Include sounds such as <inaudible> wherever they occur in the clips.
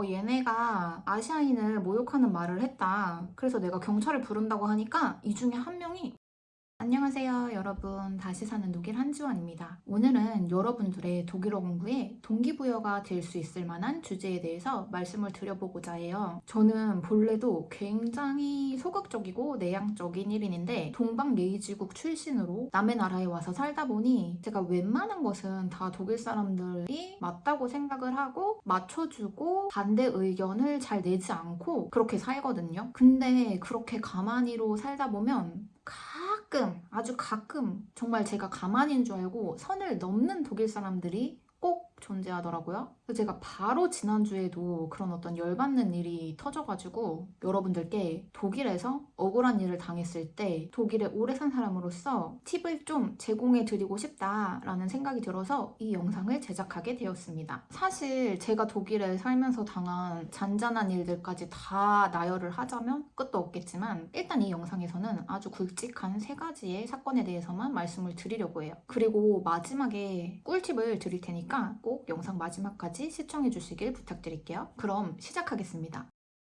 어, 얘네가 아시아인을 모욕하는 말을 했다. 그래서 내가 경찰을 부른다고 하니까 이 중에 한 명이 안녕하세요 여러분. 다시 사는 독일 한지원입니다. 오늘은 여러분들의 독일어 공부에 동기부여가 될 수 있을 만한 주제에 대해서 말씀을 드려보고자 해요. 저는 본래도 굉장히 소극적이고 내향적인 1인인데 동방예의지국 출신으로 남의 나라에 와서 살다 보니 제가 웬만한 것은 다 독일 사람들이 맞다고 생각을 하고 맞춰주고 반대 의견을 잘 내지 않고 그렇게 살거든요. 근데 그렇게 가만히로 살다 보면 가끔 아주 가끔 정말 제가 가만인 줄 알고 선을 넘는 독일 사람들이 꼭 존재하더라고요. 제가 바로 지난주에도 그런 어떤 열받는 일이 터져가지고 여러분들께 독일에서 억울한 일을 당했을 때 독일에 오래 산 사람으로서 팁을 좀 제공해 드리고 싶다라는 생각이 들어서 이 영상을 제작하게 되었습니다. 사실 제가 독일에 살면서 당한 잔잔한 일들까지 다 나열을 하자면 끝도 없겠지만 일단 이 영상에서는 아주 굵직한 세 가지의 사건에 대해서만 말씀을 드리려고 해요. 그리고 마지막에 꿀팁을 드릴 테니까 꼭 영상 마지막까지 시청해 주시길 부탁드릴게요. 그럼 시작하겠습니다.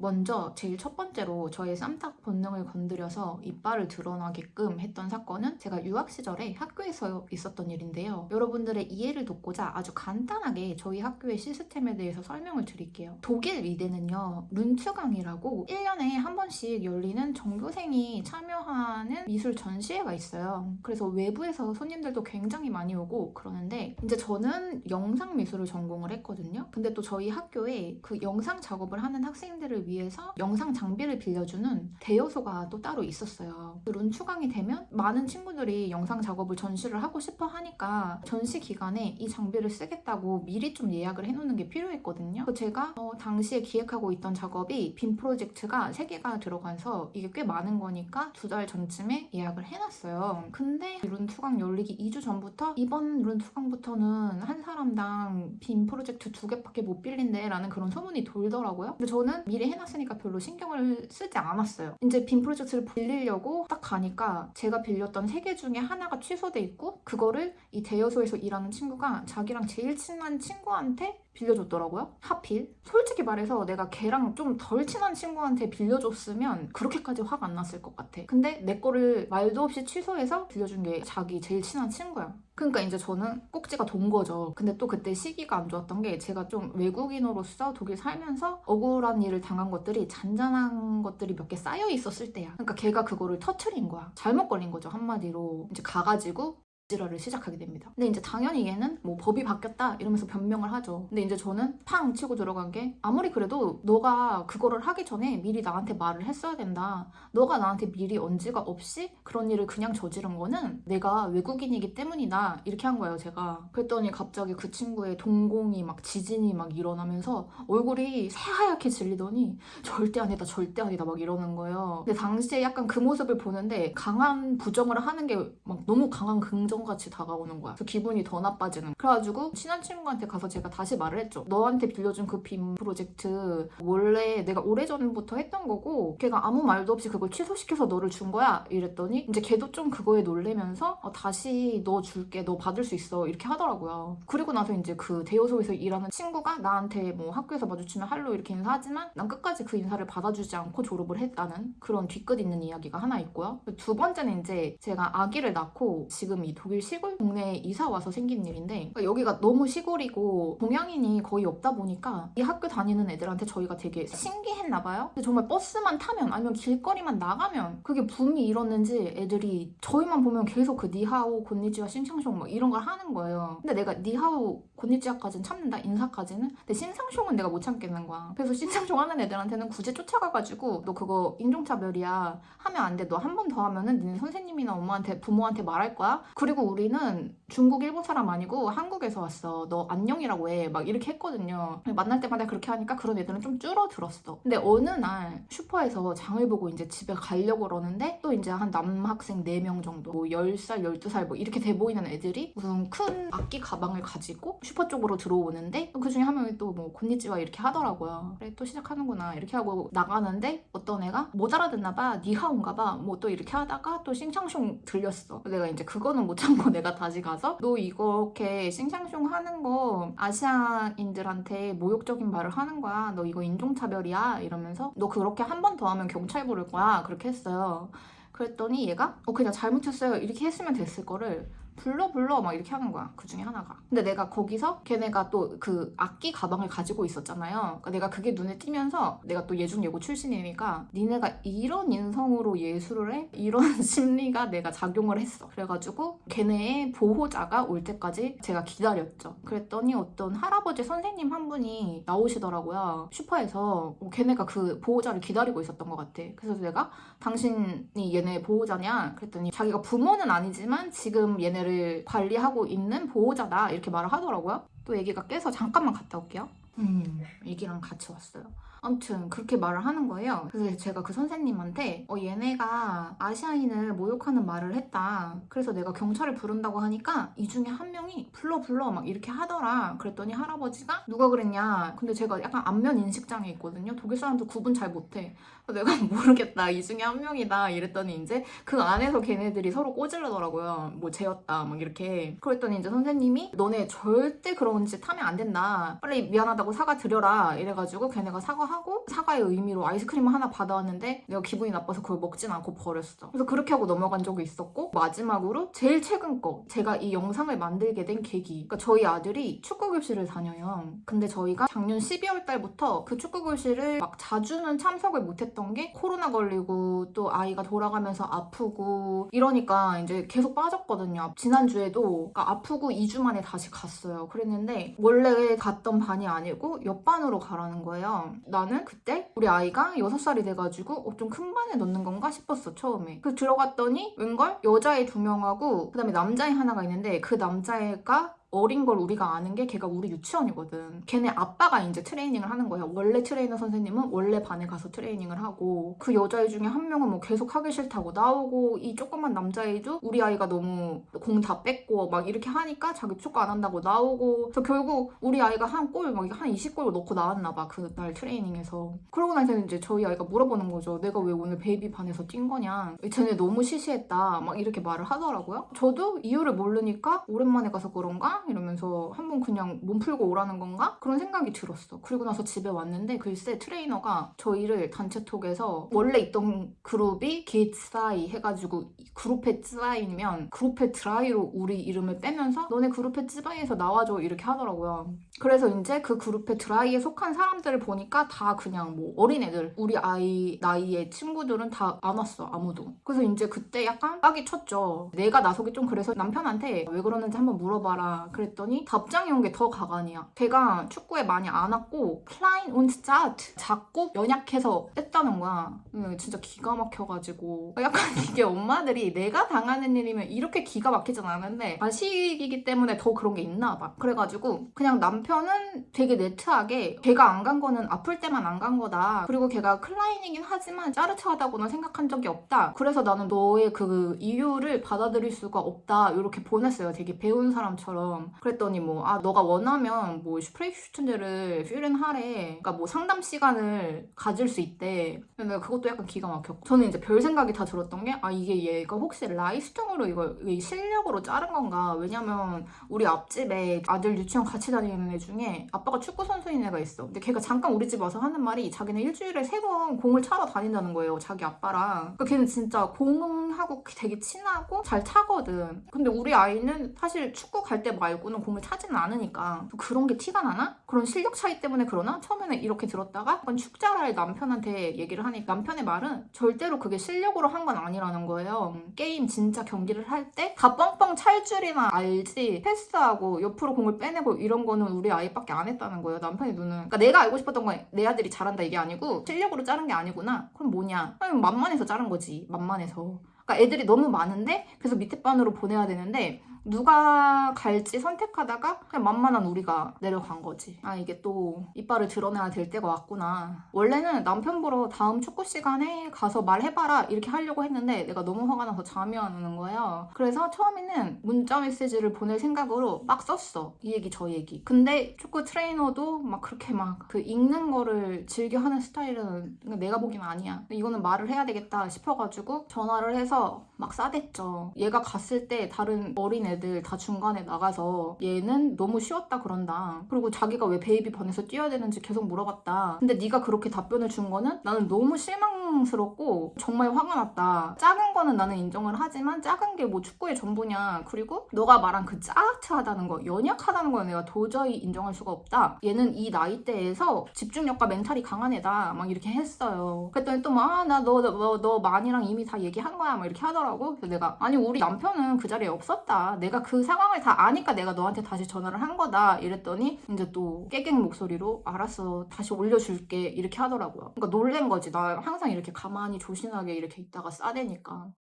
먼저 제일 첫 번째로 저의 쌈탁 본능을 건드려서 이빨을 드러나게끔 했던 사건은 제가 유학 시절에 학교에서 있었던 일인데요. 여러분들의 이해를 돕고자 아주 간단하게 저희 학교의 시스템에 대해서 설명을 드릴게요. 독일 위대는요. 룬츠강이라고 1년에 한 번씩 열리는 전교생이 참여하는 미술 전시회가 있어요. 그래서 외부에서 손님들도 굉장히 많이 오고 그러는데 이제 저는 영상 미술을 전공을 했거든요. 근데 또 저희 학교에 그 영상 작업을 하는 학생들을 위해서 영상 장비를 빌려주는 대여소가 또 따로 있었어요. 그 룬추강이 되면 많은 친구들이 영상 작업을 전시를 하고 싶어 하니까 전시 기간에 이 장비를 쓰겠다고 미리 좀 예약을 해놓는 게 필요했거든요. 제가 어, 당시에 기획하고 있던 작업이 빔 프로젝트가 3개가 들어가서 이게 꽤 많은 거니까 두 달 전쯤에 예약을 해놨어요. 근데 룬 투강 열리기 2주 전부터 이번 룬 투강부터는 한 사람당 빔 프로젝트 두 개밖에 못 빌린대 라는 그런 소문이 돌더라고요. 근데 저는 미리 해 놨으니까 별로 신경을 쓰지 않았어요. 이제 빔 프로젝트를 빌리려고 딱 가니까 제가 빌렸던 세 개 중에 하나가 취소돼 있고 그거를 이 대여소에서 일하는 친구가 자기랑 제일 친한 친구한테 빌려줬더라고요. 하필. 솔직히 말해서 내가 걔랑 좀 덜 친한 친구한테 빌려줬으면 그렇게까지 화가 안 났을 것 같아. 근데 내 거를 말도 없이 취소해서 빌려준 게 자기 제일 친한 친구야. 그러니까 이제 저는 꼭지가 돈 거죠. 근데 또 그때 시기가 안 좋았던 게 제가 좀 외국인으로서 독일 살면서 억울한 일을 당한 것들이 잔잔한 것들이 몇 개 쌓여 있었을 때야. 그러니까 걔가 그거를 터트린 거야. 잘못 걸린 거죠. 한마디로. 이제 가가지고 지랄을 시작하게 됩니다. 근데 이제 당연히 얘는 뭐 법이 바뀌었다 이러면서 변명을 하죠. 근데 이제 저는 팡 치고 들어간 게 아무리 그래도 너가 그거를 하기 전에 미리 나한테 말을 했어야 된다. 너가 나한테 미리 언지가 없이 그런 일을 그냥 저지른 거는 내가 외국인이기 때문이다. 이렇게 한 거예요, 제가. 그랬더니 갑자기 그 친구의 동공이 막 지진이 막 일어나면서 얼굴이 새하얗게 질리더니 절대 아니다, 절대 아니다 막 이러는 거예요. 근데 당시에 약간 그 모습을 보는데 강한 부정을 하는 게 막 너무 강한 긍정 같이 다가오는 거야. 그래서 기분이 더 나빠지는. 그래가지고 친한 친구한테 가서 제가 다시 말을 했죠. 너한테 빌려준 그 빔 프로젝트 원래 내가 오래전부터 했던 거고 걔가 아무 말도 없이 그걸 취소시켜서 너를 준 거야 이랬더니 이제 걔도 좀 그거에 놀래면서 어, 다시 너 줄게 너 받을 수 있어 이렇게 하더라고요. 그리고 나서 이제 그 대여소에서 일하는 친구가 나한테 뭐 학교에서 마주치면 할로 이렇게 인사하지만 난 끝까지 그 인사를 받아주지 않고 졸업을 했다는 그런 뒤끝 있는 이야기가 하나 있고요. 두 번째는 이제 제가 아기를 낳고 지금 이 독일 시골 동네에 이사 와서 생긴 일인데 그러니까 여기가 너무 시골이고 동양인이 거의 없다 보니까 이 학교 다니는 애들한테 저희가 되게 신기했나 봐요. 근데 정말 버스만 타면 아니면 길거리만 나가면 그게 붐이 일었는지 애들이 저희만 보면 계속 그 니하오, 곤니지와 싱샹숑 막 이런 걸 하는 거예요. 근데 내가 니하오, 곤니지와까지는 참는다 인사까지는 근데 신상숑은 내가 못 참겠는 거야. 그래서 신상숑 하는 애들한테는 굳이 쫓아가가지고 너 그거 인종차별이야 하면 안 돼. 너 한 번 더 하면은 네 선생님이나 엄마한테 부모한테 말할 거야. 그리고 그리고 우리는 중국, 일본 사람 아니고 한국에서 왔어. 너 안녕이라고 해. 막 이렇게 했거든요. 만날 때마다 그렇게 하니까 그런 애들은 좀 줄어들었어. 근데 어느 날 슈퍼에서 장을 보고 이제 집에 가려고 그러는데 또 이제 한 남학생 4명 정도 뭐 10살, 12살 뭐 이렇게 돼 보이는 애들이 무슨 큰 악기 가방을 가지고 슈퍼 쪽으로 들어오는데 그 중에 한 명이 또 뭐 곤니찌와 이렇게 하더라고요. 그래 또 시작하는구나 이렇게 하고 나가는데 어떤 애가 못 알아듣나 봐. 니하온가 봐. 뭐 또 이렇게 하다가 또 싱창숑 들렸어. 내가 이제 그거는 못 참고 내가 다시 가서 너 이렇게 싱샹숑 하는 거 아시아인들한테 모욕적인 말을 하는 거야. 너 이거 인종차별이야. 이러면서 너 그렇게 한 번 더 하면 경찰 부를 거야. 그렇게 했어요. 그랬더니 얘가 어 그냥 잘못했어요. 이렇게 했으면 됐을 거를 불러 불러 막 이렇게 하는 거야. 그 중에 하나가. 근데 내가 거기서 걔네가 또 그 악기 가방을 가지고 있었잖아요. 그러니까 내가 그게 눈에 띄면서 내가 또 예중예고 출신이니까 니네가 이런 인성으로 예술을 해? 이런 <laughs> 심리가 내가 작용을 했어. 그래가지고 걔네의 보호자가 올 때까지 제가 기다렸죠. 그랬더니 어떤 할아버지 선생님 한 분이 나오시더라고요. 슈퍼에서 어, 걔네가 그 보호자를 기다리고 있었던 것 같아. 그래서 내가 당신이 얘네 보호자냐? 그랬더니 자기가 부모는 아니지만 지금 얘네를 얘를 관리하고 있는 보호자다 이렇게 말을 하더라고요. 또 얘기가 깨서 잠깐만 갔다 올게요. 음, 얘기랑 같이 왔어요. 아무튼 그렇게 말을 하는 거예요. 그래서 제가 그 선생님한테 어, 얘네가 아시아인을 모욕하는 말을 했다. 그래서 내가 경찰을 부른다고 하니까 이 중에 한 명이 불러 불러 막 이렇게 하더라. 그랬더니 할아버지가 누가 그랬냐. 근데 제가 약간 안면 인식장애 있거든요. 독일 사람들 구분 잘 못해. 내가 <laughs> 모르겠다. 이 중에 한 명이다. 이랬더니 이제 그 안에서 걔네들이 서로 꼬질러더라고요. 뭐 쟤였다. 막 이렇게. 그랬더니 이제 선생님이 너네 절대 그런 짓 하면 안 된다. 빨리 미안하다고 사과 드려라. 이래가지고 걔네가 사과 하고 사과의 의미로 아이스크림을 하나 받아왔는데 내가 기분이 나빠서 그걸 먹진 않고 버렸어. 그래서 그렇게 하고 넘어간 적이 있었고 마지막으로 제일 최근 거 제가 이 영상을 만들게 된 계기 그러니까 저희 아들이 축구 교실을 다녀요. 근데 저희가 작년 12월 달부터 그 축구 교실을 막 자주는 참석을 못했 던 게 코로나 걸리고 또 아이가 돌아가면서 아프고 이러니까 이제 계속 빠졌거든요. 지난주에도 그러니까 아프고 2주 만에 다시 갔어요. 그랬는데 원래 갔던 반이 아니고 옆반으로 가라는 거예요. 나는 그때 우리 아이가 6살이 돼가지고 어, 좀 큰 반에 넣는 건가 싶었어 처음에 그 들어갔더니 웬걸 여자애 두 명하고 그 다음에 남자애 하나가 있는데 그 남자애가 어린 걸 우리가 아는 게 걔가 우리 유치원이거든. 걔네 아빠가 이제 트레이닝을 하는 거야. 원래 트레이너 선생님은 원래 반에 가서 트레이닝을 하고 그 여자애 중에 한 명은 뭐 계속 하기 싫다고 나오고 이 조그만 남자애도 우리 아이가 너무 공 다 뺏고 막 이렇게 하니까 자기 축구 안 한다고 나오고 그래서 결국 우리 아이가 한 골 막 한 20골 넣고 나왔나 봐. 그날 트레이닝에서. 그러고 나서 이제 저희 아이가 물어보는 거죠. 내가 왜 오늘 baby 반에서 뛴 거냐. 쟤네 너무 시시했다. 막 이렇게 말을 하더라고요. 저도 이유를 모르니까 오랜만에 가서 그런가? 이러면서 한번 그냥 몸 풀고 오라는 건가? 그런 생각이 들었어. 그리고 나서 집에 왔는데 글쎄 트레이너가 저희를 단체톡에서 원래 있던 그룹이 G zwei 해가지고 Gruppe zwei면 Gruppe drei로 우리 이름을 빼면서 너네 Gruppe zwei에서 나와줘 이렇게 하더라고요. 그래서 이제 그 Gruppe drei에 속한 사람들을 보니까 다 그냥 뭐 어린애들 우리 아이 나이의 친구들은 다 안 왔어 아무도. 그래서 이제 그때 약간 빡이 쳤죠. 내가 나서기 좀 그래서 남편한테 왜 그러는지 한번 물어봐라. 그랬더니 답장이 온 게 더 가관이야. 걔가 축구에 많이 안 왔고 klein und zart 작고 연약해서 뺐다는 거야. 음, 진짜 기가 막혀가지고 약간 <laughs> 이게 엄마들이 내가 당하는 일이면 이렇게 기가 막히진 않은데 아식이기 때문에 더 그런 게 있나 봐. 그래가지고 그냥 남편 은 되게 네트하게 걔가 안 간 거는 아플 때만 안 간 거다. 그리고 걔가 클라인이긴 하지만 짜르트하다고는 생각한 적이 없다. 그래서 나는 너의 그 이유를 받아들일 수가 없다. 이렇게 보냈어요. 되게 배운 사람처럼. 그랬더니 뭐 아 너가 원하면 뭐 슈프레이슈튼데를 퓨렌 하래 그러니까 뭐 상담 시간을 가질 수 있대 근데 그것도 약간 기가 막혔고 저는 이제 별 생각이 다 들었던 게 아 이게 얘가 혹시 Leistung으로 이걸 실력으로 자른 건가 왜냐면 우리 앞집에 아들 유치원 같이 다니는 애 중에 아빠가 축구 선수인 애가 있어 근데 걔가 잠깐 우리 집 와서 하는 말이 자기는 일주일에 세 번 공을 차러 다닌다는 거예요 자기 아빠랑 그러니까 걔는 진짜 공하고 되게 친하고 잘 차거든 근데 우리 아이는 사실 축구 갈 때 말고는 공을 차지는 않으니까 그런 게 티가 나나? 그런 실력 차이 때문에 그러나? 처음에는 이렇게 들었다가 축자랄 남편한테 얘기를 하니까 남편의 말은 절대로 그게 실력으로 한 건 아니라는 거예요. 게임 진짜 경기를 할 때 다 뻥뻥 찰 줄이나 알지 패스하고 옆으로 공을 빼내고 이런 거는 우리 아이밖에 안 했다는 거예요. 남편의 눈은. 그러니까 내가 알고 싶었던 건 내 아들이 잘한다 이게 아니고 실력으로 자른 게 아니구나. 그럼 뭐냐? 아니, 만만해서 자른 거지. 만만해서. 그러니까 애들이 너무 많은데 그래서 밑에 반으로 보내야 되는데 누가 갈지 선택하다가 그냥 만만한 우리가 내려간 거지. 아 이게 또 이빨을 드러내야 될 때가 왔구나. 원래는 남편 보러 다음 축구 시간에 가서 말해봐라 이렇게 하려고 했는데 내가 너무 화가 나서 잠이 안 오는 거예요. 그래서 처음에는 문자 메시지를 보낼 생각으로 막 썼어. 이 얘기 저 얘기. 근데 축구 트레이너도 막 그렇게 막 그 읽는 거를 즐겨 하는 스타일은 내가 보기엔 아니야. 이거는 말을 해야 되겠다 싶어가지고 전화를 해서 막 싸댔죠. 얘가 갔을 때 다른 어린 애들 다 중간에 나가서 얘는 너무 쉬웠다 그런다. 그리고 자기가 왜 baby 반에서 뛰어야 되는지 계속 물어봤다. 근데 네가 그렇게 답변을 준 거는 나는 너무 실망스럽고 정말 화가 났다. 작은 거는 나는 인정을 하지만 작은 게 뭐 축구의 전부냐. 그리고 너가 말한 그 zart하다는 거, 연약하다는 건 내가 도저히 인정할 수가 없다. 얘는 이 나이대에서 집중력과 멘탈이 강한 애다. 막 이렇게 했어요. 그랬더니 또 막, 아, 나 너, 너, 너 Mann이랑 이미 다 얘기한 거야. 막 이렇게 하더라고. 그래서 내가, 아니, 우리 남편은 그 자리에 없었다. 내가 그 상황을 다 아니까 내가 너한테 다시 전화를 한 거다. 이랬더니, 이제 또 깨갱 목소리로, 알았어. 다시 올려줄게. 이렇게 하더라고요. 그러니까 놀란 거지. 나 항상 이렇게 가만히 조신하게 이렇게 있다가 싸대니까.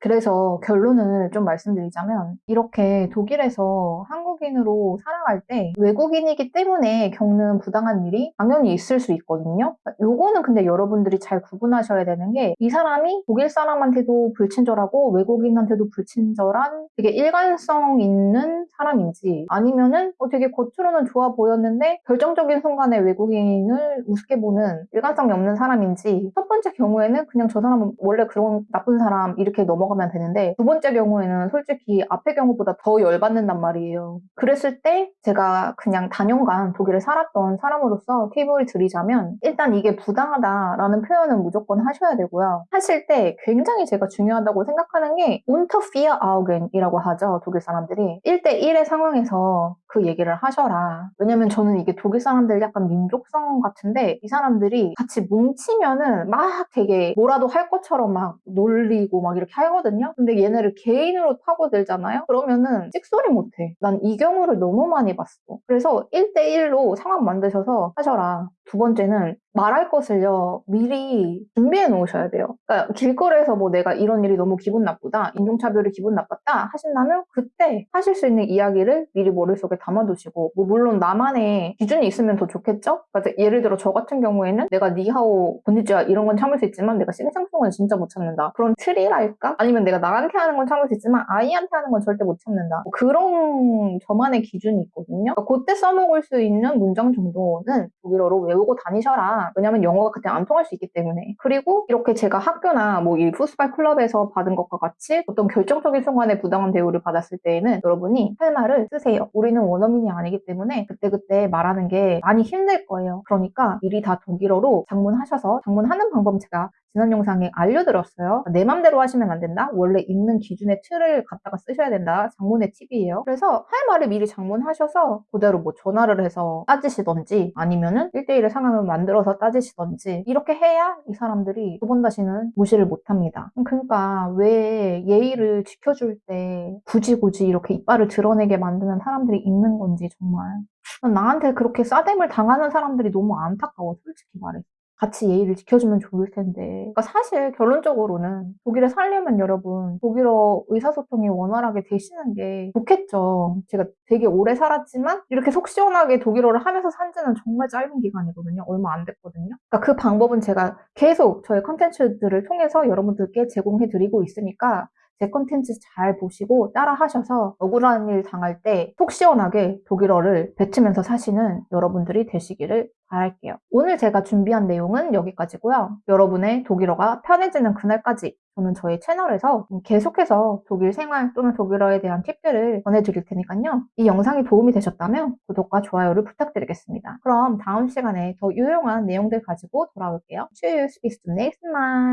그래서 결론을 좀 말씀드리자면 이렇게 독일에서 한국인으로 살아갈 때 외국인이기 때문에 겪는 부당한 일이 당연히 있을 수 있거든요. 요거는 근데 여러분들이 잘 구분하셔야 되는 게 이 사람이 독일 사람한테도 불친절하고 외국인한테도 불친절한 되게 일관성 있는 사람인지 아니면은 어, 되게 겉으로는 좋아 보였는데 결정적인 순간에 외국인을 우습게 보는 일관성이 없는 사람인지 첫 번째 경우에는 그냥 저 사람은 원래 그런 나쁜 사람 이렇게 넘어 넘어가면 되는데 두 번째 경우에는 솔직히 앞의 경우보다 더 열받는단 말이에요. 그랬을 때 제가 그냥 단연간 독일에 살았던 사람으로서 팁을 드리자면 일단 이게 부당하다라는 표현은 무조건 하셔야 되고요. 하실 때 굉장히 제가 중요하다고 생각하는 게 vier Augen이라고 하죠. 독일 사람들이 1대1의 상황에서 그 얘기를 하셔라. 왜냐면 저는 이게 독일 사람들 약간 민족성 같은데 이 사람들이 같이 뭉치면은 막 되게 뭐라도 할 것처럼 막 놀리고 막 이렇게 하거든요. 근데 얘네를 개인으로 파고들잖아요? 그러면은 찍소리 못해. 난 이 경우를 너무 많이 봤어. 그래서 1대1로 상황 만드셔서 하셔라. 두 번째는 말할 것을요 미리 준비해 놓으셔야 돼요. 그러니까 길거리에서 뭐 내가 이런 일이 너무 기분 나쁘다, 인종차별이 기분 나빴다 하신다면 그때 하실 수 있는 이야기를 미리 머릿속에 담아두시고 뭐 물론 나만의 기준이 있으면 더 좋겠죠? 그러니까 예를 들어 저 같은 경우에는 내가 니하오, 곤니찌와 이런 건 참을 수 있지만 내가 싱상송은 진짜 못 참는다. 그런 틀이랄까? 아니면 내가 나한테 하는 건 참을 수 있지만 아이한테 하는 건 절대 못 참는다. 뭐 그런 저만의 기준이 있거든요. 그러니까 그때 써먹을 수 있는 문장 정도는 독일어로 외우고 다니셔라. 왜냐면 영어가 그때 안 통할 수 있기 때문에. 그리고 이렇게 제가 학교나 뭐 이 푸스발 클럽에서 받은 것과 같이 어떤 결정적인 순간에 부당한 대우를 받았을 때에는 여러분이 할 말을 쓰세요. 우리는 원어민이 아니기 때문에 그때그때 말하는 게 많이 힘들 거예요. 그러니까 미리 다 독일어로 장문하셔서 장문하는 방법 제가 지난 영상에 알려드렸어요. 내 맘대로 하시면 안 된다. 원래 있는 기준의 틀을 갖다가 쓰셔야 된다. 장문의 팁이에요. 그래서 할 말을 미리 장문하셔서 그대로 뭐 전화를 해서 따지시던지 아니면은 1대1의 상황을 만들어서 따지시던지 이렇게 해야 이 사람들이 두 번 다시는 무시를 못합니다. 그러니까 왜 예의를 지켜줄 때 굳이 굳이 이렇게 이빨을 드러내게 만드는 사람들이 있는 건지 정말 나한테 그렇게 싸댐을 당하는 사람들이 너무 안타까워 솔직히 말해 같이 예의를 지켜주면 좋을 텐데. 그러니까 사실 결론적으로는 독일에 살려면 여러분 독일어 의사소통이 원활하게 되시는 게 좋겠죠. 제가 되게 오래 살았지만 이렇게 속 시원하게 독일어를 하면서 산 지는 정말 짧은 기간이거든요. 얼마 안 됐거든요. 그러니까 그 방법은 제가 계속 저의 컨텐츠들을 통해서 여러분들께 제공해 드리고 있으니까 제 컨텐츠 잘 보시고 따라 하셔서 억울한 일 당할 때 속 시원하게 독일어를 뱉으면서 사시는 여러분들이 되시기를 바랄게요. 오늘 제가 준비한 내용은 여기까지고요. 여러분의 독일어가 편해지는 그날까지 저는 저희 채널에서 계속해서 독일 생활 또는 독일어에 대한 팁들을 전해드릴 테니까요. 이 영상이 도움이 되셨다면 구독과 좋아요를 부탁드리겠습니다. 그럼 다음 시간에 더 유용한 내용들 가지고 돌아올게요. Tschüss, bis zum nächsten Mal.